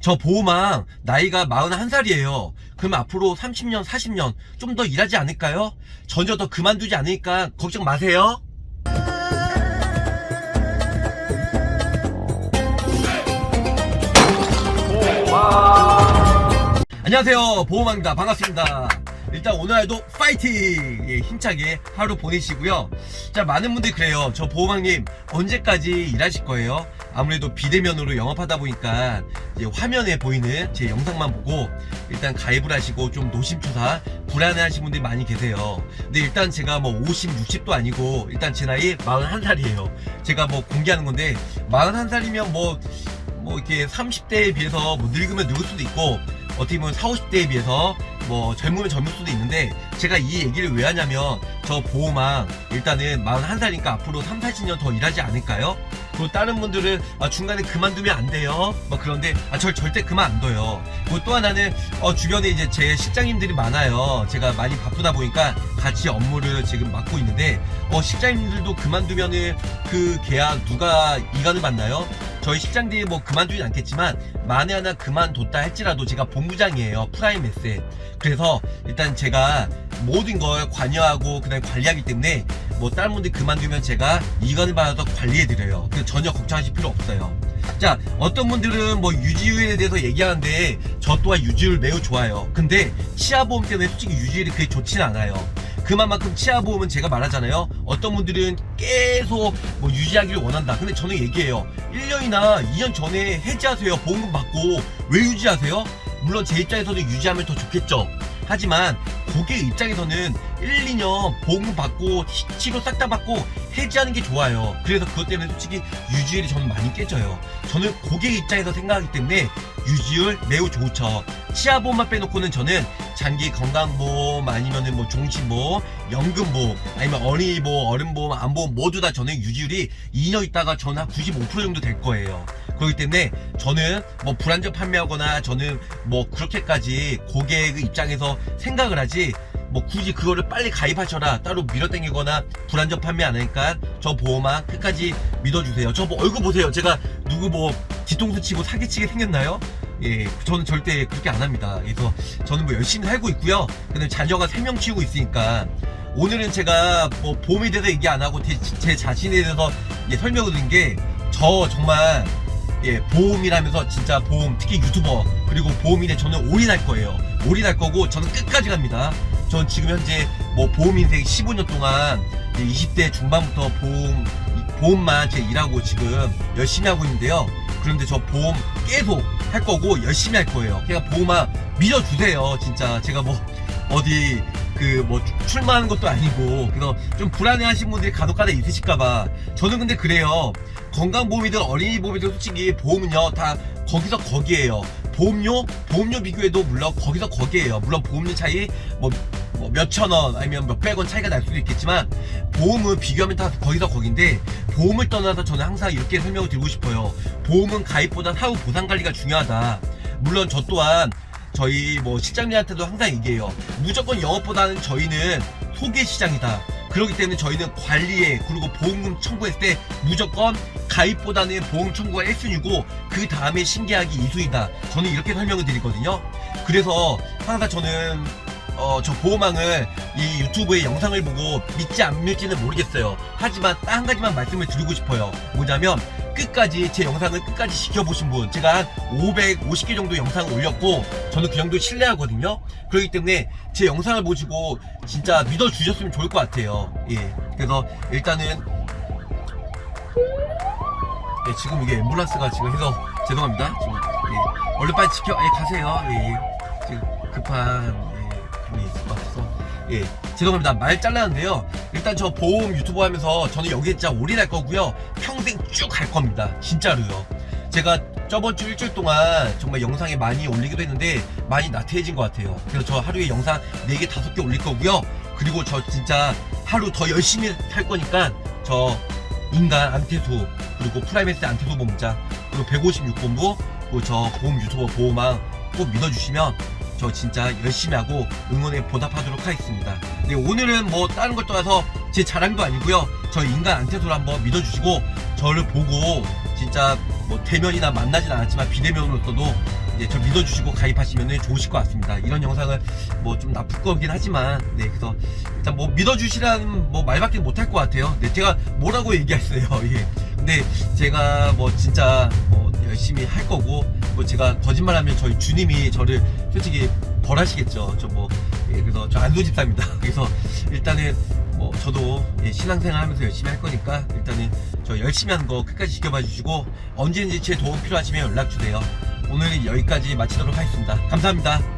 저 보호망 나이가 41살이에요. 그럼 앞으로 30년, 40년 좀 더 일하지 않을까요? 전혀 더 그만두지 않으니까 걱정 마세요. 안녕하세요 보호망입니다 반갑습니다 일단 오늘도 파이팅! 예, 힘차게 하루 보내시고요. 자 많은 분들이 그래요. 저 보호망님 언제까지 일하실 거예요? 아무래도 비대면으로 영업하다 보니까 화면에 보이는 제 영상만 보고 일단 가입을 하시고 좀 노심초사 불안해하시는 분들이 많이 계세요. 근데 일단 제가 뭐 50, 60도 아니고 일단 제 나이 41살이에요. 제가 뭐 공개하는 건데 41살이면 뭐 뭐 이렇게 30대에 비해서 뭐 늙으면 늙을 수도 있고 어떻게 보면 40, 50대에 비해서 뭐 젊으면 젊을 수도 있는데 제가 이 얘기를 왜 하냐면 저 보호망 일단은 41살이니까 앞으로 3, 40년 더 일하지 않을까요? 그리고 다른 분들은 아, 중간에 그만두면 안 돼요. 뭐 그런데 아, 절 절대 그만 안 둬요. 그리고 또 하나는 어, 주변에 이제 제 실장님들이 많아요. 제가 많이 바쁘다 보니까 같이 업무를 지금 맡고 있는데 어, 실장님들도 그만두면은 그 계약 누가 이관을 받나요? 저희 실장들이 뭐 그만두진 않겠지만 만에 하나 그만뒀다 할지라도 제가 본부장이에요 프라임에셋 그래서 일단 제가 모든 걸 관여하고 그다음에 관리하기 때문에 뭐 다른 분들 그만두면 제가 이관을 받아서 관리해드려요. 그래서 전혀 걱정하실 필요 없어요. 자 어떤 분들은 뭐 유지율에 대해서 얘기하는데 저 또한 유지율 매우 좋아요. 근데 치아보험 때문에 솔직히 유지율이 그렇게 좋지는 않아요 그만큼 치아 보험은 제가 말하잖아요. 어떤 분들은 계속 뭐 유지하기를 원한다. 근데 저는 얘기해요. 1년이나 2년 전에 해지하세요. 보험금 받고 왜 유지하세요? 물론 제 입장에서는 유지하면 더 좋겠죠 하지만 고객 입장에서는 1, 2년 보험금 받고 치- 치료 싹 다 받고 해지하는 게 좋아요. 그래서 그것 때문에 솔직히 유지율이 저는 많이 깨져요. 저는 고객 입장에서 생각하기 때문에 유지율 매우 좋죠. 치아보험만 빼놓고는 저는 장기 건강보험 아니면은 뭐 종신보험 연금보험 아니면 어린이보험 어른보험 안보험 모두 다 저는 유지율이 2년 있다가 저는 한95% 정도 될 거예요 그렇기 때문에 저는 뭐 불안전 판매하거나 저는 뭐 그렇게까지 고객의 입장에서 생각을 하지 뭐 굳이 그거를 빨리 가입하셔라 따로 밀어당기거나 불안전 판매 안 하니까 저 보험만 끝까지 믿어주세요. 저 뭐 얼굴 보세요. 제가 누구 뭐 뒤통수 치고 사기치게 생겼나요? 예 저는 절대 그렇게 안 합니다. 그래서 저는 뭐 열심히 살고 있고요. 근데 자녀가 3명 키우고 있으니까 오늘은 제가 뭐 보험에 대해서 얘기 안 하고 제, 제 자신에 대해서 예, 설명을 드린 게 저 정말 예, 보험이라면서 진짜 보험 특히 유튜버 그리고 보험인에 저는 올인할 거예요. 올인할 거고 저는 끝까지 갑니다. 전 지금 현재 뭐 보험 인생 15년 동안 이제 20대 중반부터 보험 보험만 제 일하고 지금 열심히 하고 있는데요. 그런데 저 보험 계속 할 거고 열심히 할 거예요. 그러니까 보험아 믿어주세요 진짜. 제가 뭐 어디 그 뭐 출마하는 것도 아니고 그래서 좀 불안해하신 분들이 간혹가다 있으실까봐. 저는 근데 그래요. 건강보험이든 어린이보험이든 솔직히 보험은요 다 거기서 거기에요. 보험료? 보험료 비교해도 물론 거기서 거기에요. 물론 보험료 차이 뭐, 뭐 몇천 원 아니면 몇백 원 차이가 날 수도 있겠지만 보험은 비교하면 다 거기서 거긴데 보험을 떠나서 저는 항상 이렇게 설명을 드리고 싶어요. 보험은 가입보다 사후 보상 관리가 중요하다. 물론 저 또한 저희 뭐 실장님한테도 항상 얘기해요. 무조건 영업보다는 저희는 소개 시장이다. 그렇기 때문에 저희는 관리에 그리고 보험금 청구했을 때 무조건 가입보다는 보험 청구가 1순위고 그 다음에 신계약이 2순위다. 저는 이렇게 설명을 드리거든요. 그래서 항상 저는 어, 저 보호망을 이 유튜브의 영상을 보고 믿지 안 믿지는 모르겠어요. 하지만 딱 한 가지만 말씀을 드리고 싶어요. 뭐냐면 끝까지 제 영상을 끝까지 지켜보신 분 제가 한 550개 정도 영상을 올렸고 저는 그 정도 신뢰하거든요. 그렇기 때문에 제 영상을 보시고 진짜 믿어주셨으면 좋을 것 같아요. 예. 그래서 일단은 예, 지금 이게 앰뷸런스가 지금 해서 죄송합니다. 지금 예, 얼른 빨리 지켜 예, 가세요. 예, 예. 지금 급한 예, 분이 있을 것 같아서. 예 죄송합니다. 말 잘랐는데요 일단 저 보험 유튜브 하면서 저는 여기에 진짜 올인할 거고요. 평생 쭉 갈 겁니다. 진짜로요. 제가 저번 주 일주일 동안 정말 영상을 많이 올리기도 했는데 많이 나태해진 것 같아요. 그래서 저 하루에 영상 4개 5개 올릴 거고요. 그리고 저 진짜 하루 더 열심히 할 거니까 저 인간 안태수 그리고 프라임에셋 안태수 본부장 그리고 156본부 그리고 저 보험 유튜버 보호망 꼭 믿어주시면 저 진짜 열심히 하고 응원에 보답하도록 하겠습니다. 네, 오늘은 뭐 다른 걸 떠나서 제 자랑도 아니고요. 저 인간 안태수를 한번 믿어주시고 저를 보고 진짜 뭐 대면이나 만나진 않았지만 비대면으로서도 이제 저 믿어주시고 가입하시면 좋으실 것 같습니다. 이런 영상을 뭐 좀 나쁠 거긴 하지만 네 그래서 일단 뭐 믿어주시라는 뭐 말밖에 못할 것 같아요. 네 제가 뭐라고 얘기했어요. 예. 근데 제가 뭐 진짜 뭐 열심히 할 거고 뭐 제가 거짓말하면 저희 주님이 저를 솔직히 벌하시겠죠. 저뭐 예, 그래서 저 안도 집사입니다. 그래서 일단은 뭐 저도 예, 신앙생활 하면서 열심히 할 거니까 일단은 저 열심히 하는 거 끝까지 지켜봐 주시고 언제든지 제 도움 필요하시면 연락 주세요. 오늘은 여기까지 마치도록 하겠습니다. 감사합니다.